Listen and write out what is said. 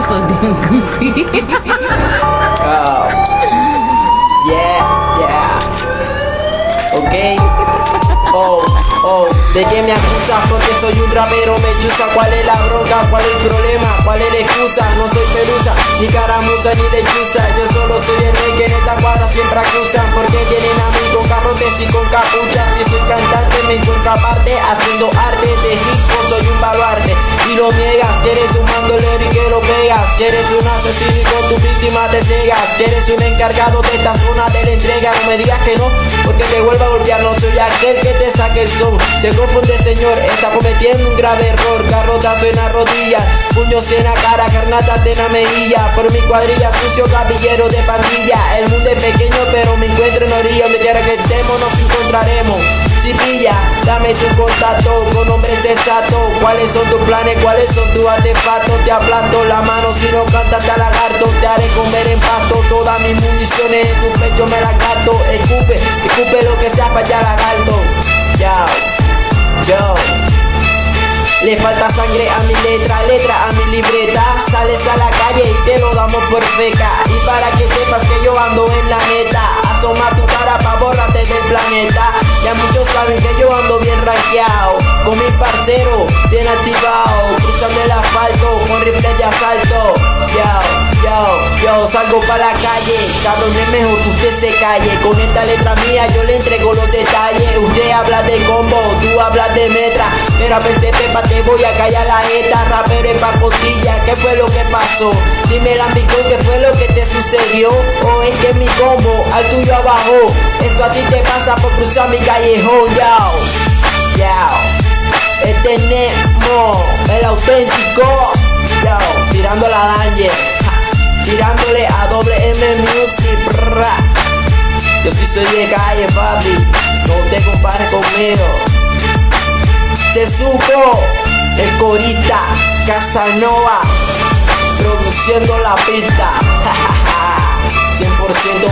so. Oh. Yeah, yeah. Ok. Oh, oh. ¿De qué me acusas? Porque soy un rapero, me chusa. ¿Cuál es la bronca? ¿Cuál es el problema? ¿Cuál es la excusa? No soy pelusa, ni caramuza, ni lechuza. Yo solo soy el rey que en esta cuadra siempre acusan. Porque tienen a mí con carrotes y con capuchas. Si soy cantante, me encuentro aparte haciendo arte de hip soy un baluarte. Pegas. Quieres un asesino con tu víctima te cegas. Quieres un encargado de esta zona de la entrega. No me digas que no, porque te vuelvo a golpear. No soy aquel que te saque el son. Se confunde, señor, está cometiendo un grave error. Garrotazo en la rodilla, puños en la cara, carnatas de la mejilla. Por mi cuadrilla, sucio caballero de pandilla. El mundo es pequeño, pero me encuentro en orilla. Donde quiera que estemos, nos encontraremos. Dame tu contacto con hombres exactos. ¿Cuáles son tus planes? ¿Cuáles son tus artefactos? Te aplasto la mano si no cantas te lagarto. Te haré comer en pasto. Todas mis municiones en tu pecho me las gasto. Escupe, escupe lo que sea para allá lagarto. Yo, yo. Le falta sangre a mi letra, letra a mi libreta. Sales a la calle y te lo damos por feca. Y para que sepas que yo ando en la neta, bien activado, cruzando el asfalto con rifle de asalto. Yo, yo, yo salgo pa' la calle, cabrón es mejor que usted se calle. Con esta letra mía yo le entrego los detalles. Usted habla de combo, tú hablas de metra. Mira, PCP pa' te voy a callar la jeta, rapero en pacotilla, ¿qué fue lo que pasó? Dime la amigo, ¿qué fue lo que te sucedió? O es que mi combo al tuyo abajo, esto a ti te pasa por cruzar mi callejón, yao, auténtico, yao, tirando la danger, tirándole a doble M Music, brra. Yo sí soy de calle, papi, no te compares conmigo. Se supo el corita Casanova produciendo la pista 100% bañeño ok